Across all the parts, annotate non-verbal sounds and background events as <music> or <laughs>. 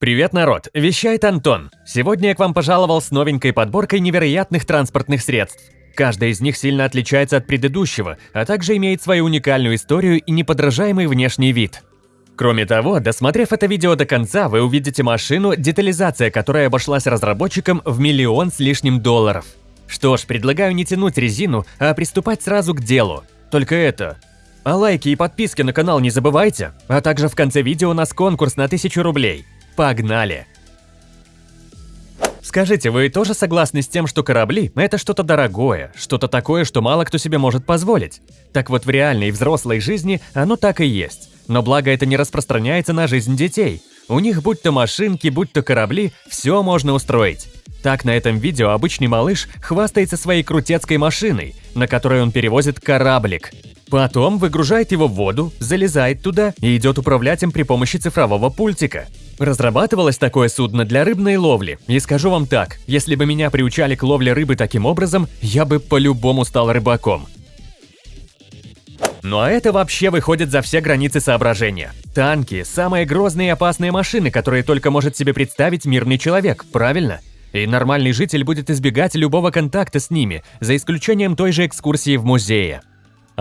Привет, народ! Вещает Антон. Сегодня я к вам пожаловал с новенькой подборкой невероятных транспортных средств. Каждая из них сильно отличается от предыдущего, а также имеет свою уникальную историю и неподражаемый внешний вид. Кроме того, досмотрев это видео до конца, вы увидите машину, детализация которой обошлась разработчикам в миллион с лишним долларов. Что ж, предлагаю не тянуть резину, а приступать сразу к делу. Только это... А лайки и подписки на канал не забывайте, а также в конце видео у нас конкурс на 1000 рублей. Погнали! Скажите, вы тоже согласны с тем, что корабли – это что-то дорогое, что-то такое, что мало кто себе может позволить? Так вот, в реальной взрослой жизни оно так и есть. Но благо это не распространяется на жизнь детей. У них будь то машинки, будь то корабли, все можно устроить. Так на этом видео обычный малыш хвастается своей крутецкой машиной, на которой он перевозит кораблик. Потом выгружает его в воду, залезает туда и идет управлять им при помощи цифрового пультика. Разрабатывалось такое судно для рыбной ловли, и скажу вам так, если бы меня приучали к ловле рыбы таким образом, я бы по-любому стал рыбаком. Ну а это вообще выходит за все границы соображения. Танки – самые грозные и опасные машины, которые только может себе представить мирный человек, правильно? И нормальный житель будет избегать любого контакта с ними, за исключением той же экскурсии в музее.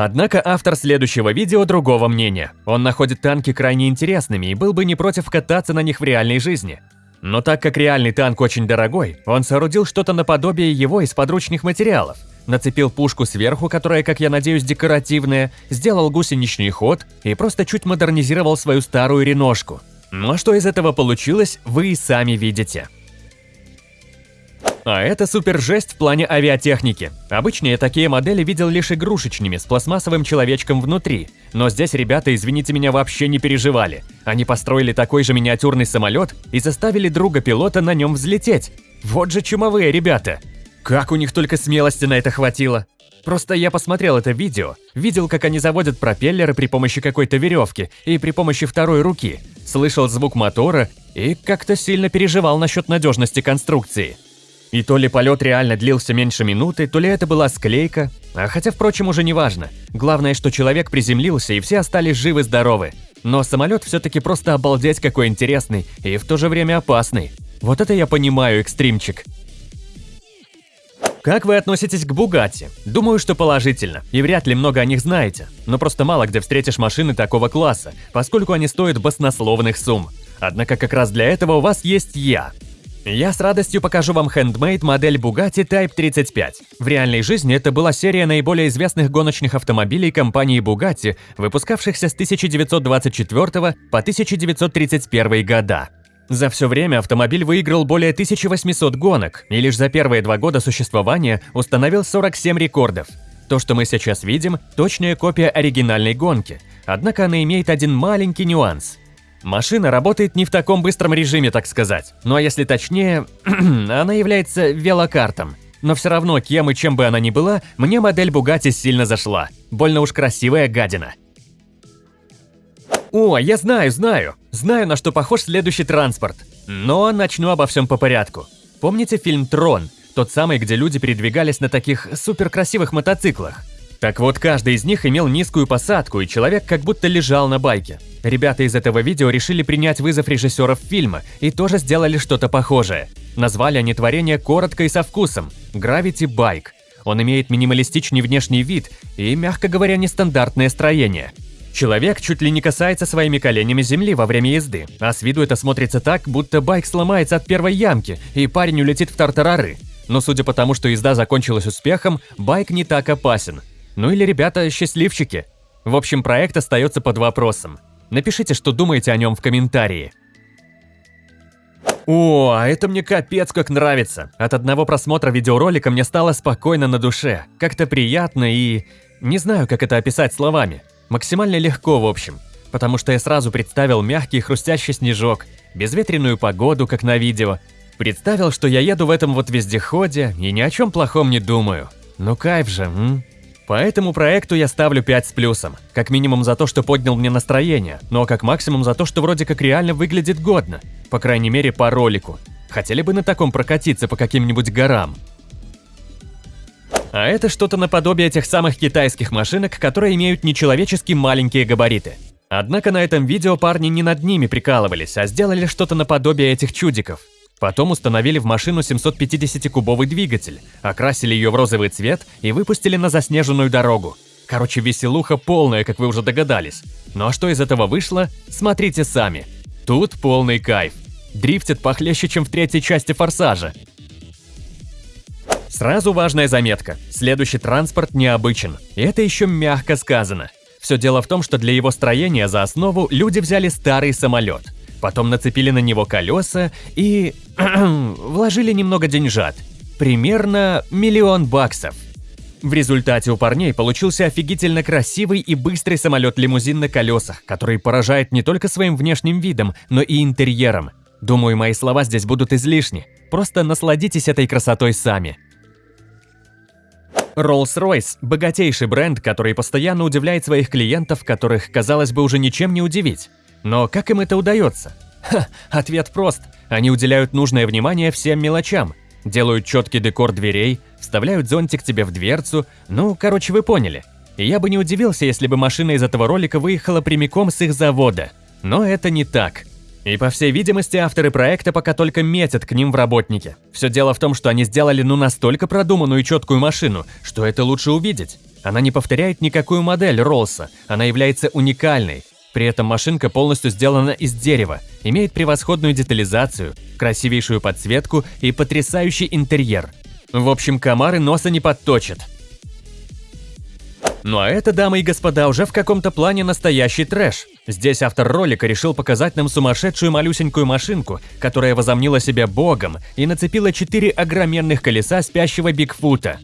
Однако автор следующего видео другого мнения. Он находит танки крайне интересными и был бы не против кататься на них в реальной жизни. Но так как реальный танк очень дорогой, он соорудил что-то наподобие его из подручных материалов. Нацепил пушку сверху, которая, как я надеюсь, декоративная, сделал гусеничный ход и просто чуть модернизировал свою старую реношку. Ну а что из этого получилось, вы и сами видите. А это супер жесть в плане авиатехники. Обычно я такие модели видел лишь игрушечными, с пластмассовым человечком внутри. Но здесь ребята, извините меня, вообще не переживали. Они построили такой же миниатюрный самолет и заставили друга пилота на нем взлететь. Вот же чумовые ребята. Как у них только смелости на это хватило. Просто я посмотрел это видео, видел, как они заводят пропеллеры при помощи какой-то веревки и при помощи второй руки, слышал звук мотора и как-то сильно переживал насчет надежности конструкции. И то ли полет реально длился меньше минуты, то ли это была склейка. А хотя, впрочем, уже не важно. Главное, что человек приземлился, и все остались живы-здоровы. Но самолет все-таки просто обалдеть какой интересный и в то же время опасный. Вот это я понимаю, экстримчик. Как вы относитесь к Бугатти? Думаю, что положительно, и вряд ли много о них знаете. Но просто мало где встретишь машины такого класса, поскольку они стоят баснословных сумм. Однако как раз для этого у вас есть я. Я с радостью покажу вам хендмейд модель Bugatti Type 35. В реальной жизни это была серия наиболее известных гоночных автомобилей компании Bugatti, выпускавшихся с 1924 по 1931 года. За все время автомобиль выиграл более 1800 гонок и лишь за первые два года существования установил 47 рекордов. То, что мы сейчас видим, точная копия оригинальной гонки, однако она имеет один маленький нюанс – Машина работает не в таком быстром режиме, так сказать. Ну а если точнее, <clears throat> она является велокартом. Но все равно, кем и чем бы она ни была, мне модель Bugatti сильно зашла. Больно уж красивая гадина. О, я знаю, знаю. Знаю, на что похож следующий транспорт. Но начну обо всем по порядку. Помните фильм «Трон»? Тот самый, где люди передвигались на таких суперкрасивых мотоциклах. Так вот, каждый из них имел низкую посадку, и человек как будто лежал на байке. Ребята из этого видео решили принять вызов режиссеров фильма и тоже сделали что-то похожее. Назвали они творение коротко и со вкусом – Gravity Bike. Он имеет минималистичный внешний вид и, мягко говоря, нестандартное строение. Человек чуть ли не касается своими коленями земли во время езды, а с виду это смотрится так, будто байк сломается от первой ямки, и парень улетит в тартарары. Но судя по тому, что езда закончилась успехом, байк не так опасен. Ну или ребята счастливчики. В общем, проект остается под вопросом. Напишите, что думаете о нем в комментарии. О, а это мне капец как нравится. От одного просмотра видеоролика мне стало спокойно на душе. Как-то приятно и... Не знаю, как это описать словами. Максимально легко, в общем. Потому что я сразу представил мягкий хрустящий снежок, безветренную погоду, как на видео. Представил, что я еду в этом вот вездеходе и ни о чем плохом не думаю. Ну кайф же, м? По этому проекту я ставлю 5 с плюсом. Как минимум за то, что поднял мне настроение, но как максимум за то, что вроде как реально выглядит годно. По крайней мере, по ролику. Хотели бы на таком прокатиться по каким-нибудь горам. А это что-то наподобие тех самых китайских машинок, которые имеют нечеловечески маленькие габариты. Однако на этом видео парни не над ними прикалывались, а сделали что-то наподобие этих чудиков. Потом установили в машину 750-кубовый двигатель, окрасили ее в розовый цвет и выпустили на заснеженную дорогу. Короче, веселуха полная, как вы уже догадались. Ну а что из этого вышло, смотрите сами. Тут полный кайф. Дрифтит похлеще, чем в третьей части «Форсажа». Сразу важная заметка. Следующий транспорт необычен. И это еще мягко сказано. Все дело в том, что для его строения за основу люди взяли старый самолет. Потом нацепили на него колеса и... <clears throat> вложили немного деньжат. Примерно миллион баксов. В результате у парней получился офигительно красивый и быстрый самолет-лимузин на колесах, который поражает не только своим внешним видом, но и интерьером. Думаю, мои слова здесь будут излишни. Просто насладитесь этой красотой сами. Rolls-Royce – богатейший бренд, который постоянно удивляет своих клиентов, которых, казалось бы, уже ничем не удивить. Но как им это удается? Ха, ответ прост. Они уделяют нужное внимание всем мелочам. Делают четкий декор дверей, вставляют зонтик тебе в дверцу. Ну, короче, вы поняли. И я бы не удивился, если бы машина из этого ролика выехала прямиком с их завода. Но это не так. И по всей видимости, авторы проекта пока только метят к ним в работники. Все дело в том, что они сделали ну настолько продуманную и четкую машину, что это лучше увидеть. Она не повторяет никакую модель Роллса, она является уникальной. При этом машинка полностью сделана из дерева, имеет превосходную детализацию, красивейшую подсветку и потрясающий интерьер. В общем, комары носа не подточат. Ну а это, дамы и господа, уже в каком-то плане настоящий трэш. Здесь автор ролика решил показать нам сумасшедшую малюсенькую машинку, которая возомнила себя богом и нацепила четыре огроменных колеса спящего Бигфута.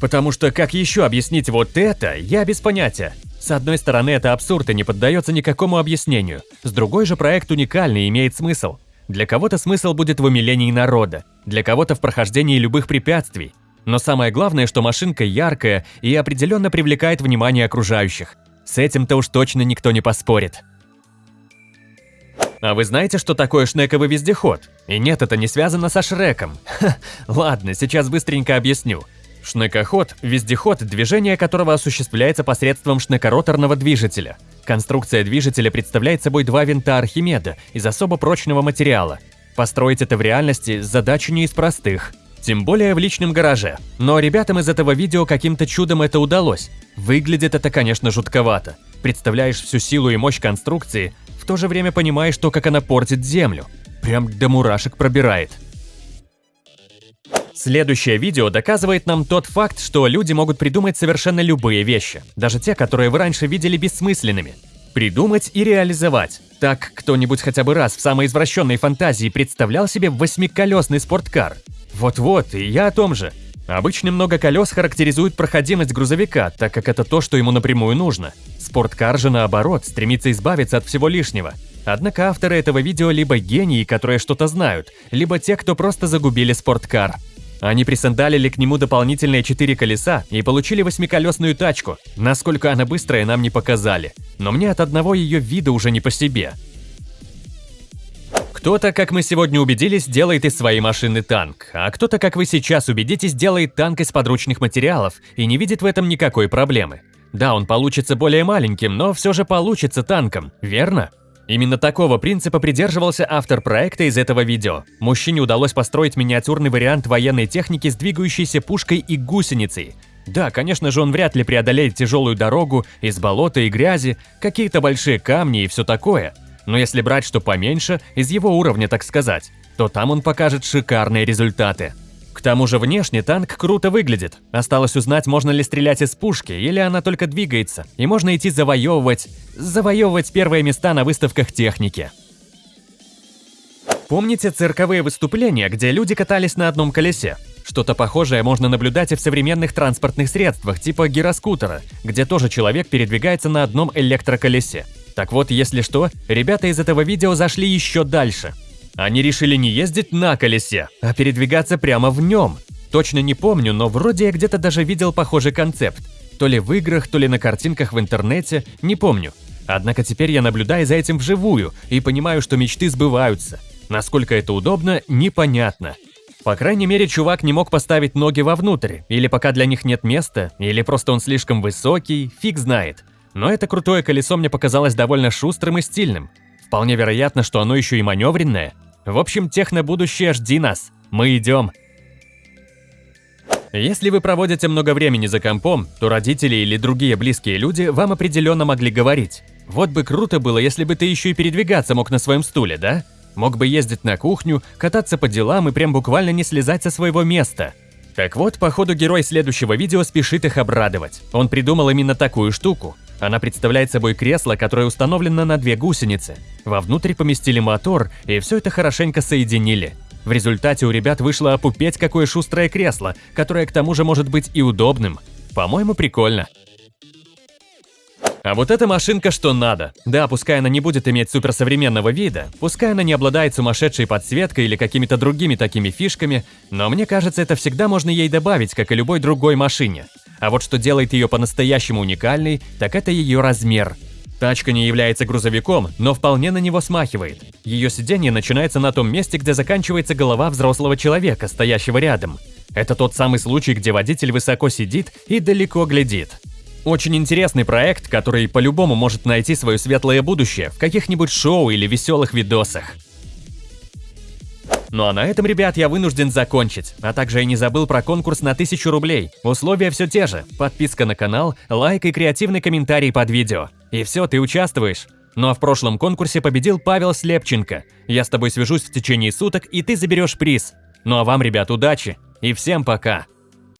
Потому что как еще объяснить вот это, я без понятия. С одной стороны, это абсурд и не поддается никакому объяснению. С другой же, проект уникальный и имеет смысл. Для кого-то смысл будет в умилении народа, для кого-то в прохождении любых препятствий. Но самое главное, что машинка яркая и определенно привлекает внимание окружающих. С этим-то уж точно никто не поспорит. А вы знаете, что такое шнековый вездеход? И нет, это не связано со Шреком. <laughs> Ха, ладно, сейчас быстренько объясню. Шнекоход – вездеход, движение которого осуществляется посредством шнекороторного движителя. Конструкция движителя представляет собой два винта Архимеда из особо прочного материала. Построить это в реальности – задача не из простых – тем более в личном гараже. Но ребятам из этого видео каким-то чудом это удалось. Выглядит это, конечно, жутковато. Представляешь всю силу и мощь конструкции, в то же время понимаешь то, как она портит землю. Прям до мурашек пробирает. Следующее видео доказывает нам тот факт, что люди могут придумать совершенно любые вещи, даже те, которые вы раньше видели бессмысленными. Придумать и реализовать. Так, кто-нибудь хотя бы раз в самой извращенной фантазии представлял себе восьмиколесный спорткар? Вот-вот, и я о том же. Обычно много колес характеризует проходимость грузовика, так как это то, что ему напрямую нужно. Спорткар же наоборот, стремится избавиться от всего лишнего. Однако авторы этого видео либо гении, которые что-то знают, либо те, кто просто загубили спорткар. Они присандалили к нему дополнительные четыре колеса и получили восьмиколесную тачку. Насколько она быстрая, нам не показали. Но мне от одного ее вида уже не по себе. Кто-то, как мы сегодня убедились, делает из своей машины танк, а кто-то, как вы сейчас убедитесь, делает танк из подручных материалов и не видит в этом никакой проблемы. Да, он получится более маленьким, но все же получится танком, верно? Именно такого принципа придерживался автор проекта из этого видео. Мужчине удалось построить миниатюрный вариант военной техники с двигающейся пушкой и гусеницей. Да, конечно же, он вряд ли преодолеет тяжелую дорогу из болота и грязи, какие-то большие камни и все такое – но если брать что поменьше, из его уровня, так сказать, то там он покажет шикарные результаты. К тому же внешне танк круто выглядит. Осталось узнать, можно ли стрелять из пушки, или она только двигается, и можно идти завоевывать... завоевывать первые места на выставках техники. Помните цирковые выступления, где люди катались на одном колесе? Что-то похожее можно наблюдать и в современных транспортных средствах, типа гироскутера, где тоже человек передвигается на одном электроколесе. Так вот, если что, ребята из этого видео зашли еще дальше. Они решили не ездить на колесе, а передвигаться прямо в нем. Точно не помню, но вроде я где-то даже видел похожий концепт. То ли в играх, то ли на картинках в интернете, не помню. Однако теперь я наблюдаю за этим вживую и понимаю, что мечты сбываются. Насколько это удобно, непонятно. По крайней мере, чувак не мог поставить ноги вовнутрь, или пока для них нет места, или просто он слишком высокий, фиг знает. но это крутое колесо мне показалось довольно шустрым и стильным. Вполне вероятно, что оно еще и маневренное. В общем, техно-будущее жди нас. Мы идем. Если вы проводите много времени за компом, то родители или другие близкие люди вам определенно могли говорить. Вот бы круто было, если бы ты еще и передвигаться мог на своем стуле, да? Мог бы ездить на кухню, кататься по делам и прям буквально не слезать со своего места. Так вот, походу герой следующего видео спешит их обрадовать. Он придумал именно такую штуку. Она представляет собой кресло, которое установлено на две гусеницы. Вовнутрь поместили мотор, и все это хорошенько соединили. В результате у ребят вышло опупеть какое шустрое кресло, которое к тому же может быть и удобным. По-моему, прикольно. А вот эта машинка что надо. Да, пускай она не будет иметь суперсовременного вида, пускай она не обладает сумасшедшей подсветкой или какими-то другими такими фишками, но мне кажется, это всегда можно ей добавить, как и любой другой машине. А вот что делает ее по-настоящему уникальной, так это ее размер. Тачка не является грузовиком, но вполне на него смахивает. Ее сиденье начинается на том месте, где заканчивается голова взрослого человека, стоящего рядом. Это тот самый случай, где водитель высоко сидит и далеко глядит. Очень интересный проект, который по-любому может найти свое светлое будущее в каких-нибудь шоу или веселых видосах. Ну а на этом, ребят, я вынужден закончить. А также я не забыл про конкурс на 1000 рублей. Условия все те же. Подписка на канал, лайк и креативный комментарий под видео. И все, ты участвуешь. Ну а в прошлом конкурсе победил Павел Слепченко. Я с тобой свяжусь в течение суток, и ты заберешь приз. Ну а вам, ребят, удачи. И всем пока.